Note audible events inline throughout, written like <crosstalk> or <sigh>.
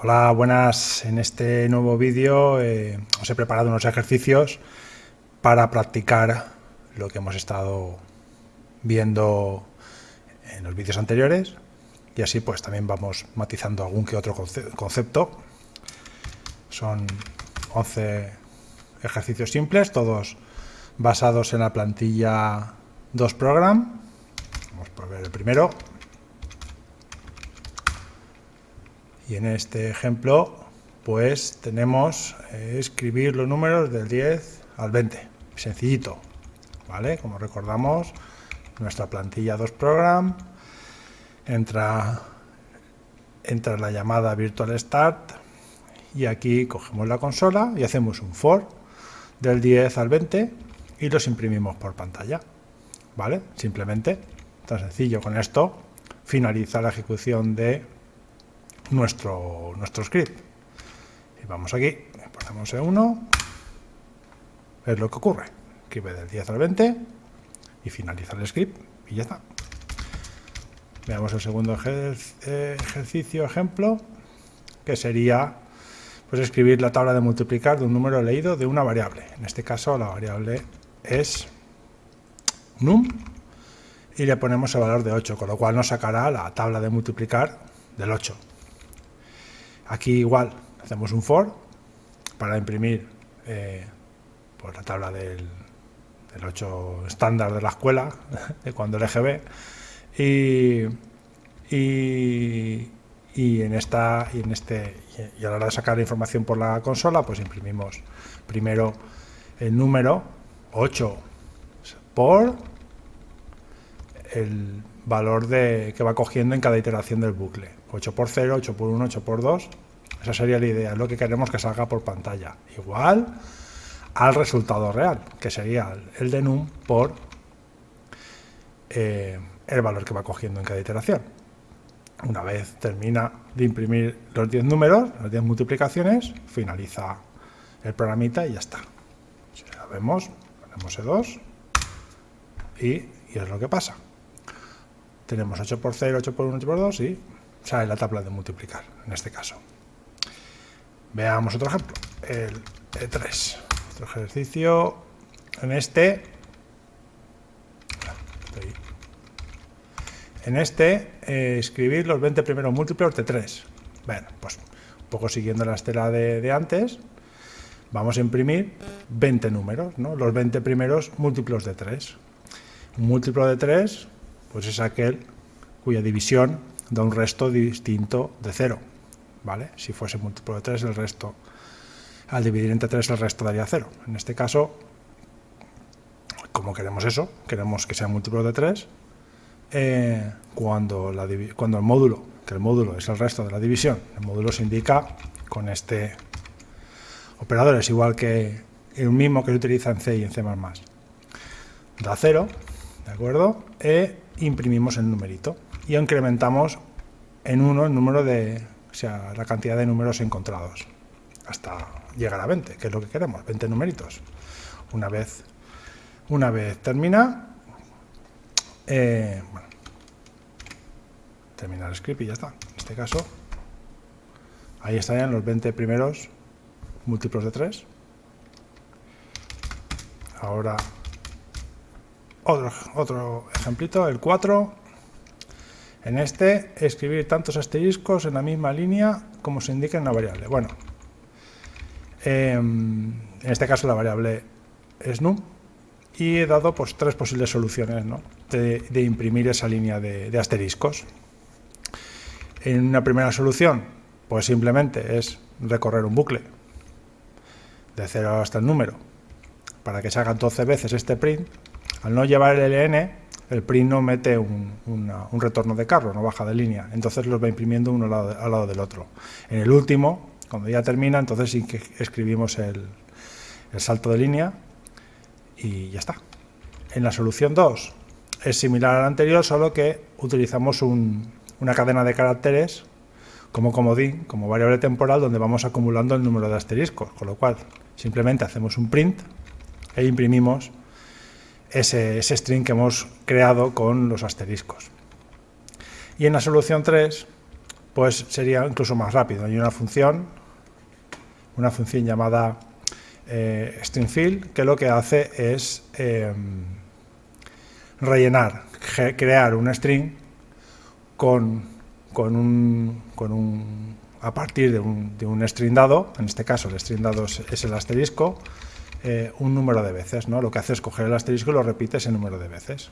Hola, buenas. En este nuevo vídeo eh, os he preparado unos ejercicios para practicar lo que hemos estado viendo en los vídeos anteriores y así pues también vamos matizando algún que otro concepto. Son 11 ejercicios simples, todos basados en la plantilla 2 Program. Vamos a ver el primero. Y en este ejemplo, pues tenemos eh, escribir los números del 10 al 20. Sencillito, ¿vale? Como recordamos, nuestra plantilla 2 Program entra, entra la llamada Virtual Start y aquí cogemos la consola y hacemos un for del 10 al 20 y los imprimimos por pantalla, ¿vale? Simplemente, tan sencillo con esto, finaliza la ejecución de nuestro, nuestro script. Y vamos aquí, ponemos E1, es lo que ocurre. Escribe del 10 al 20 y finaliza el script y ya está. Veamos el segundo ejercicio, ejemplo, que sería pues escribir la tabla de multiplicar de un número leído de una variable. En este caso la variable es num y le ponemos el valor de 8, con lo cual nos sacará la tabla de multiplicar del 8. Aquí igual hacemos un for para imprimir eh, pues la tabla del, 8 estándar de la escuela, <laughs> de cuando el EGB, y, y, en esta y en este y a la hora de sacar la información por la consola, pues imprimimos primero el número 8 por el valor de, que va cogiendo en cada iteración del bucle. 8 por 0, 8 por 1, 8 por 2. Esa sería la idea, lo que queremos que salga por pantalla. Igual al resultado real, que sería el de num por eh, el valor que va cogiendo en cada iteración. Una vez termina de imprimir los 10 números, las 10 multiplicaciones, finaliza el programita y ya está. Si la vemos, ponemos E2 y, y es lo que pasa. Tenemos 8 por 0, 8 por 1, 8 por 2 y sale la tabla de multiplicar, en este caso. Veamos otro ejemplo, el E3. Otro ejercicio, en este, en este, eh, escribir los 20 primeros múltiplos de 3. Bueno, pues un poco siguiendo la estela de, antes, vamos a imprimir 20 números, ¿no? los 20 primeros múltiplos de 3. Un múltiplo de 3 pues es aquel cuya división da un resto distinto de 0. ¿vale? Si fuese múltiplo de 3, el resto, al dividir entre 3, el resto daría 0. En este caso, como queremos eso, queremos que sea múltiplo de 3, eh, cuando, cuando el módulo, que el módulo es el resto de la división, el módulo se indica con este operador, es igual que el mismo que se utiliza en C y en C++. Da 0, ¿de acuerdo? E imprimimos el numerito y incrementamos en 1 el número de, o sea, la cantidad de números encontrados hasta llegar a 20, que es lo que queremos, 20 numeritos. Una vez, una vez termina, eh, bueno, termina el script y ya está. En este caso, ahí estarían los 20 primeros múltiplos de 3. Ahora, otro, otro ejemplito, el 4. En este, escribir tantos asteriscos en la misma línea como se indica en la variable. Bueno, em, en este caso la variable es num y he dado pues, tres posibles soluciones de, imprimir esa línea de, asteriscos. En una primera solución, pues simplemente es recorrer un bucle de 0 hasta el número para que se haga 12 veces este print. Al no llevar el ln, el print no mete un, retorno de carro, no baja de línea, entonces los va imprimiendo uno al lado, del otro. En el último, cuando ya termina, entonces sí que escribimos el, salto de línea y ya está. En la solución 2 es similar a la anterior, solo que utilizamos una cadena de caracteres como comodín, como variable temporal, donde vamos acumulando el número de asteriscos, con lo cual simplemente hacemos un print e imprimimos ese, string que hemos creado con los asteriscos. Y en la solución 3, pues sería incluso más rápido. Hay una función, una función llamada eh, stringfill, que lo que hace es em, rellenar, crear un string con, con, un, con un, a partir de un, de un, string dado, en este caso el string dado es, el asterisco, eh, un número de veces. ¿no? Lo que hace es coger el asterisco y lo repite ese número de veces.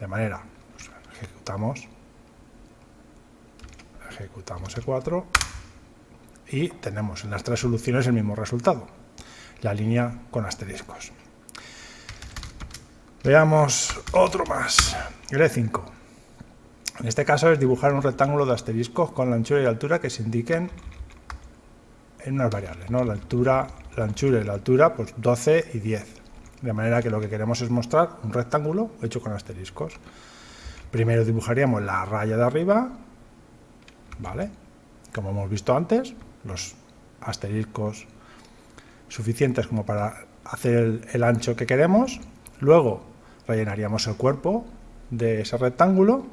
De manera, pues, ejecutamos ejecutamos E4 y tenemos en las tres soluciones el mismo resultado, la línea con asteriscos. Veamos otro más, el E5. En este caso es dibujar un rectángulo de asteriscos con la anchura y la altura que se indiquen en unas variables, ¿no? La altura, la anchura y la altura, pues 12 y 10. De manera que lo que queremos es mostrar un rectángulo hecho con asteriscos. Primero dibujaríamos la raya de arriba, ¿vale? Como hemos visto antes, los asteriscos suficientes como para hacer el, ancho que queremos. Luego rellenaríamos el cuerpo de ese rectángulo,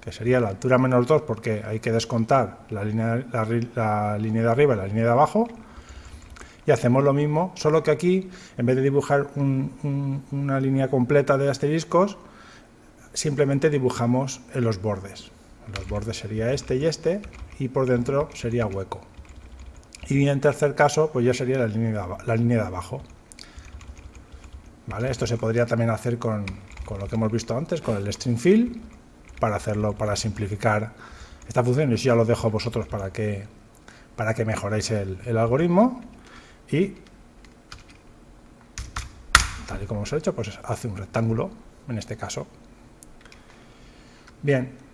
que sería la altura menos 2 porque hay que descontar la línea, la, línea de arriba y la línea de abajo. Y hacemos lo mismo, solo que aquí, en vez de dibujar una línea completa de asteriscos, simplemente dibujamos en los bordes los bordes sería este y este, y por dentro sería hueco. Y en tercer caso, pues ya sería la línea de, abajo. ¿Vale? Esto se podría también hacer con, lo que hemos visto antes, con el string fill, para hacerlo, para simplificar esta función. Y ya lo dejo a vosotros para que, para que mejoréis el algoritmo. Y tal y como os he hecho, pues hace un rectángulo, en este caso. Bien,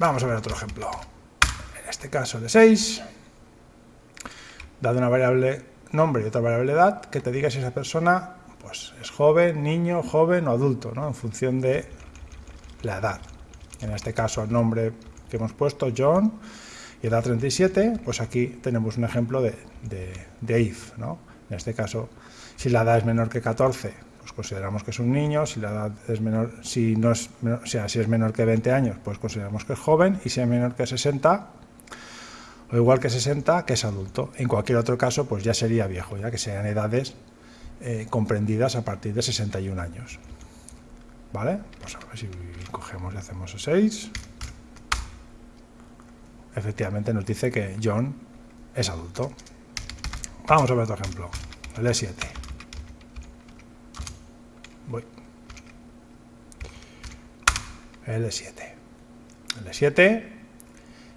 Vamos a ver otro ejemplo. En este caso de 6, dado una variable nombre y otra variable edad, que te diga si esa persona pues, es joven, niño, joven o adulto, ¿no? en función de la edad. En este caso el nombre que hemos puesto, John, y edad 37, pues aquí tenemos un ejemplo de, de, if. ¿no? En este caso, si la edad es menor que 14, pues consideramos que es un niño, si la edad es menor, si no es, o sea, si es menor que 20 años, pues consideramos que es joven, y si es menor que 60, o igual que 60, que es adulto. En cualquier otro caso, pues ya sería viejo, ya que sean edades eh, comprendidas a partir de 61 años. ¿Vale? Pues a ver si cogemos y hacemos 6. Efectivamente nos dice que John es adulto. Vamos a ver otro ejemplo, el E7. Voy. L7. L7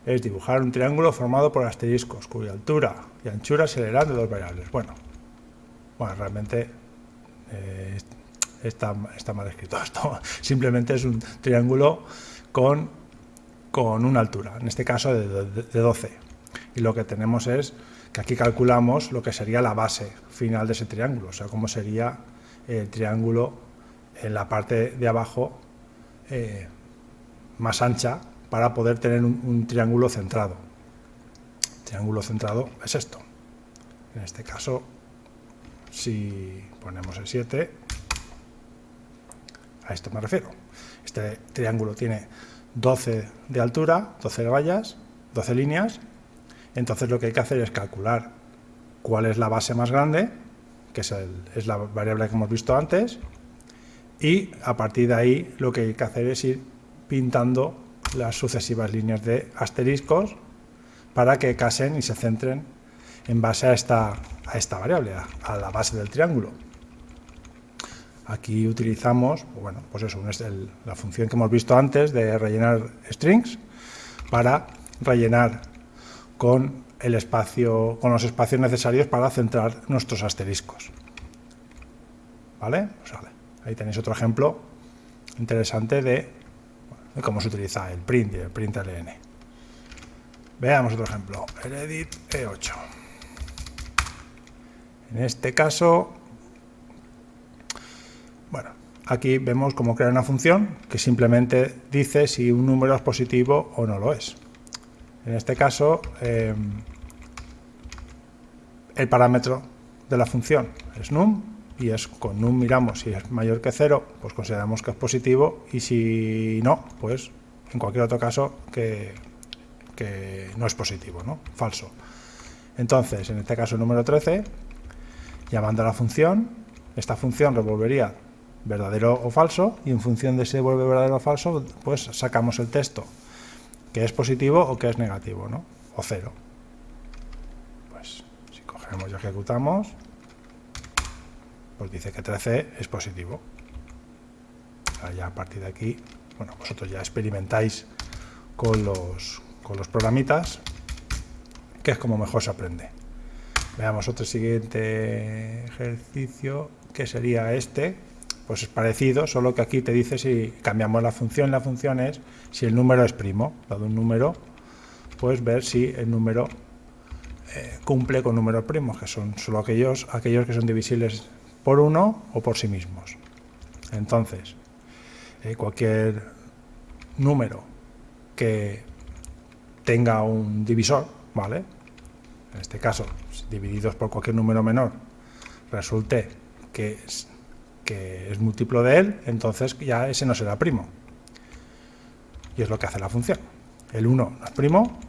es dibujar un triángulo formado por asteriscos, cuya altura y anchura se leerán de dos variables. Bueno, bueno realmente eh, está, está, mal escrito <laughs> esto. Simplemente es un triángulo con, con una altura, en este caso de, de 12. Y lo que tenemos es que aquí calculamos lo que sería la base final de ese triángulo, o sea, cómo sería el triángulo en la parte de abajo eh, más ancha para poder tener un, triángulo centrado. triángulo centrado es esto. En este caso, si ponemos el 7, a esto me refiero. Este triángulo tiene 12 de altura, 12 rayas, 12 líneas, entonces lo que hay que hacer es calcular cuál es la base más grande que es, la variable que hemos visto antes, y a partir de ahí lo que hay que hacer es ir pintando las sucesivas líneas de asteriscos para que casen y se centren en base a esta variable, a, la base del triángulo. Aquí utilizamos, bueno, pues eso, la función que hemos visto antes de rellenar strings para rellenar con el espacio, con los espacios necesarios para centrar nuestros asteriscos. ¿Vale? Pues. Ahí tenéis otro ejemplo interesante de, cómo se utiliza el print y el print ln. Veamos otro ejemplo, el edit E8. En este caso, aquí vemos cómo crear una función que simplemente dice si un número es positivo o no lo es. En este caso, eh, el parámetro de la función es num y es con num miramos si es mayor que 0, pues consideramos que es positivo y si no, pues en cualquier otro caso que, que no es positivo, ¿no? falso. Entonces, en este caso el número 13, llamando a la función, esta función revolvería verdadero o falso y en función de si vuelve verdadero o falso, pues sacamos el texto que es positivo o que es negativo, ¿no? o cero. Pues si cogemos y ejecutamos, pues dice que 13 es positivo. ya a partir de aquí, bueno, vosotros ya experimentáis con los, con los programitas, que es como mejor se aprende. Veamos otro siguiente ejercicio, que sería este, pues es parecido, solo que aquí te dice si cambiamos la función, la función es si el número es primo, dado un número, pues ver si el número eh, cumple con números primos, que son solo aquellos, aquellos que son divisibles por uno o por sí mismos. Entonces, eh, cualquier número que tenga un divisor, ¿vale? En este caso, divididos por cualquier número menor, resulte que que es múltiplo de él, entonces ya ese no será primo. Y es lo que hace la función. El 1 no es primo,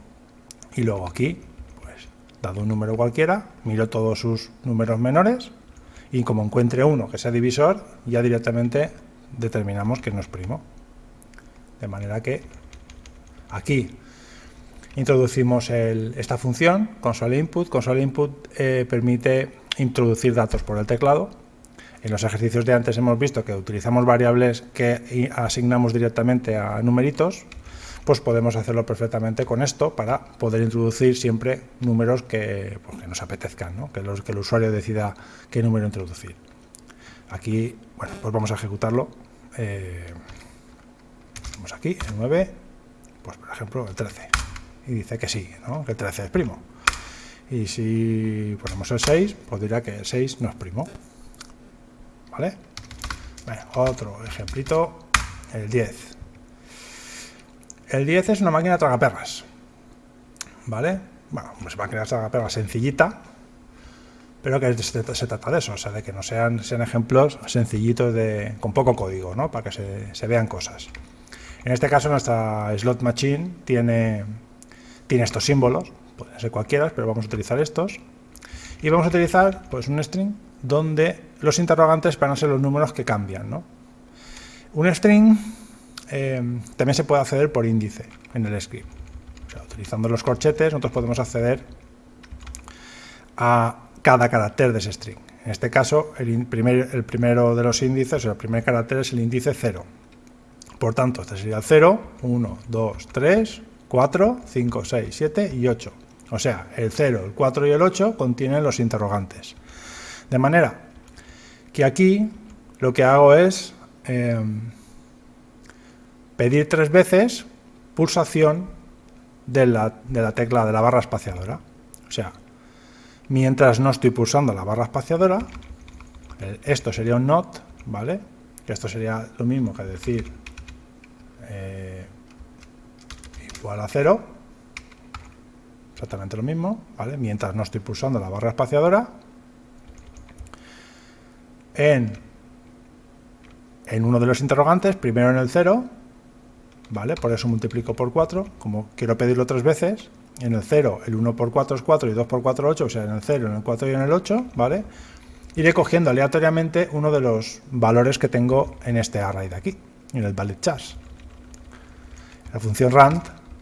y luego aquí, pues, dado un número cualquiera, miro todos sus números menores, y como encuentre uno que sea divisor, ya directamente determinamos que no es primo. De manera que aquí introducimos esta función, console input. Console input eh, permite introducir datos por el teclado, en los ejercicios de antes hemos visto que utilizamos variables que asignamos directamente a numeritos, pues podemos hacerlo perfectamente con esto para poder introducir siempre números que, pues, nos apetezcan, que, el usuario decida qué número introducir. Aquí, bueno, pues vamos a ejecutarlo. Eh, vamos aquí, el 9, pues por ejemplo el 13. Y dice que sí, que el 13 es primo. Y si ponemos el 6, pues dirá que el 6 no es primo. ¿Vale? otro ejemplito, el 10. El 10 es una máquina tragaperras, ¿vale? Bueno, una máquina tragaperras sencillita, pero que se, trata de eso, o sea, de que no sean, sean ejemplos sencillitos de, con poco código, ¿no? Para que se, se vean cosas. En este caso nuestra slot machine tiene, tiene estos símbolos, pueden ser cualquiera, pero vamos a utilizar estos. Y vamos a utilizar pues un string donde los interrogantes van a ser los números que cambian. ¿no? Un string eh, también se puede acceder por índice en el script. utilizando los corchetes nosotros podemos acceder a cada carácter de ese string. En este caso, el, primer, el primero de los índices, o el primer carácter es el índice 0. Por tanto, este sería el 0, 1, 2, 3, 4, 5, 6, 7 y 8. O sea, el 0, el 4 y el 8 contienen los interrogantes. De manera que aquí lo que hago es em, pedir tres veces pulsación de la, tecla de la barra espaciadora. O sea, mientras no estoy pulsando la barra espaciadora, esto sería un not, ¿vale? Que esto sería lo mismo que decir eh, igual a cero, exactamente lo mismo, ¿vale? Mientras no estoy pulsando la barra espaciadora, en, en uno de los interrogantes, primero en el 0, ¿vale? Por eso multiplico por 4, como quiero pedirlo tres veces, en el 0 el 1 por 4 es 4 y 2 por 4 8, o sea, en el 0, en el 4 y en el 8, ¿vale? Iré cogiendo aleatoriamente uno de los valores que tengo en este array de aquí, en el valid chars. La función rand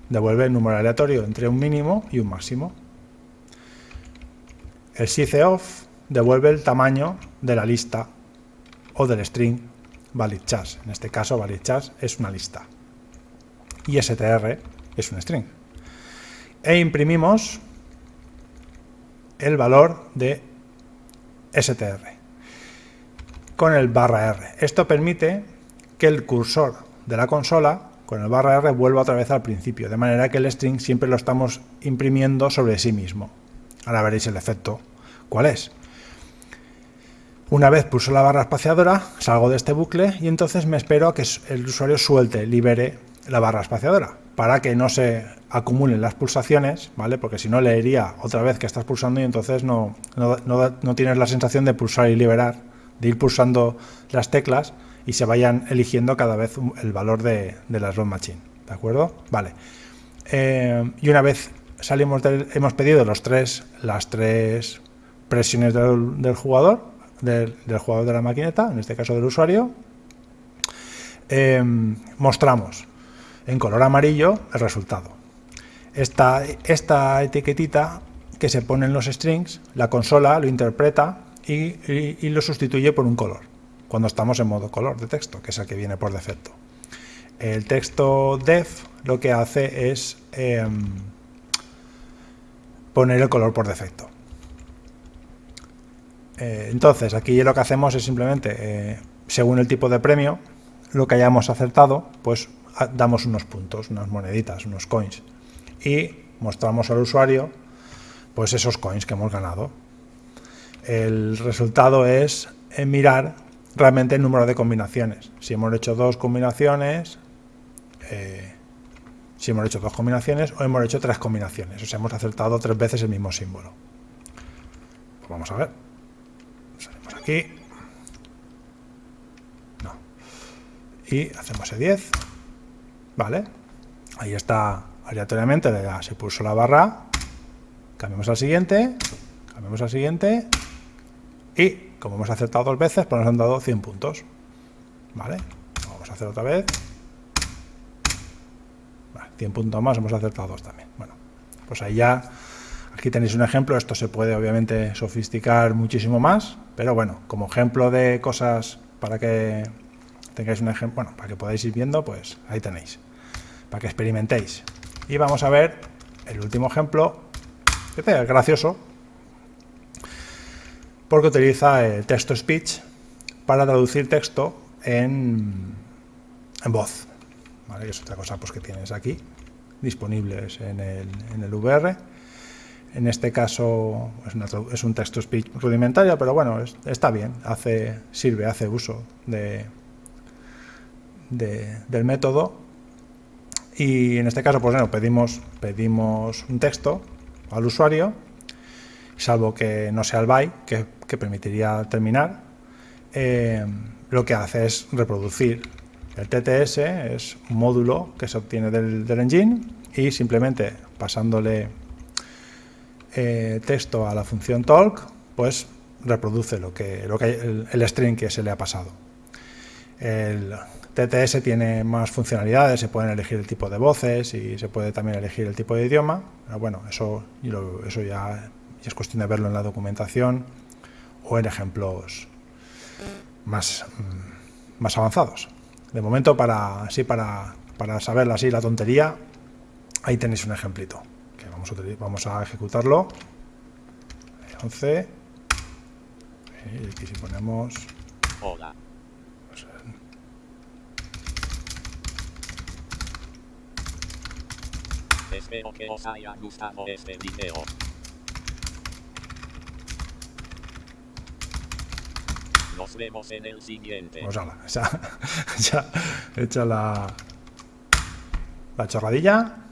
devuelve el número aleatorio entre un mínimo y un máximo. El sizeof devuelve el tamaño de la lista o del string valid chars. En este caso, valid chars es una lista. Y str es un string. E imprimimos el valor de str con el barra r. Esto permite que el cursor de la consola con el barra r vuelva otra vez al principio, de manera que el string siempre lo estamos imprimiendo sobre sí mismo. Ahora veréis el efecto. ¿Cuál es? Una vez pulso la barra espaciadora, salgo de este bucle y entonces me espero a que el usuario suelte, libere la barra espaciadora, para que no se acumulen las pulsaciones, ¿vale? Porque si no leería otra vez que estás pulsando y entonces no, no, tienes la sensación de pulsar y liberar, de ir pulsando las teclas y se vayan eligiendo cada vez el valor de, de la machine, ¿de acuerdo? Vale. eh, y una vez salimos del, hemos pedido los tres, las tres presiones del, jugador, del, jugador de la maquineta, en este caso del usuario, em, mostramos en color amarillo el resultado. Esta, esta etiquetita que se pone en los strings, la consola lo interpreta y, lo sustituye por un color, cuando estamos en modo color de texto, que es el que viene por defecto. El texto def lo que hace es em, poner el color por defecto. Eh, entonces, aquí lo que hacemos es simplemente, eh, según el tipo de premio, lo que hayamos acertado, pues damos unos puntos, unas moneditas, unos coins. Y mostramos al usuario pues esos coins que hemos ganado. El resultado es eh, mirar realmente el número de combinaciones. Si hemos hecho dos combinaciones, si hemos hecho dos combinaciones o hemos hecho tres combinaciones, o sea, hemos acertado tres veces el mismo símbolo. Pues vamos a ver. Aquí. Y hacemos el 10. Vale. Ahí está aleatoriamente, se puso la barra. Cambiamos al siguiente. Cambiamos al siguiente. Y como hemos acertado dos veces, pues nos han dado 100 puntos. ¿Vale? Vamos a hacer otra vez. 100 puntos más, hemos acertado dos también. Bueno, pues ahí ya, aquí tenéis un ejemplo, esto se puede obviamente sofisticar muchísimo más, pero bueno, como ejemplo de cosas para que tengáis un ejemplo, bueno, para que podáis ir viendo, pues ahí tenéis, para que experimentéis. Y vamos a ver el último ejemplo, que es gracioso, porque utiliza el texto-speech para traducir texto en, en voz es otra cosa pues, que tienes aquí, disponibles en el, en el VR. En este caso es, un texto speech rudimentario, pero bueno, está bien, hace, sirve, hace uso de, del método. Y en este caso, pues bueno, pedimos, pedimos un texto al usuario, salvo que no sea el byte, que, permitiría terminar, eh, lo que hace es reproducir el TTS es un módulo que se obtiene del, engine y simplemente pasándole eh, texto a la función talk, pues reproduce lo que, el, string que se le ha pasado. El TTS tiene más funcionalidades, se pueden elegir el tipo de voces y se puede también elegir el tipo de idioma. Pero bueno, eso, eso ya, es cuestión de verlo en la documentación o en ejemplos más, mm, más avanzados. De momento, para, así para, para así la tontería, ahí tenéis un ejemplito. Que vamos, a, vamos a ejecutarlo. 11. Y aquí si ponemos... Hola. Espero que os haya gustado este video. Nos vemos en el siguiente. Pues ala, <laughs> ya, hecha la, la chorradilla.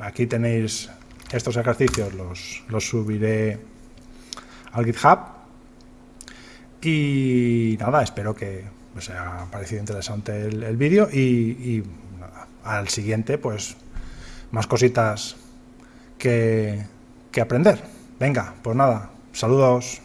Aquí tenéis estos ejercicios, los, los subiré al GitHub. Y nada, espero que os haya parecido interesante el, vídeo y, al siguiente, pues más cositas que, que aprender. Venga, pues nada, saludos.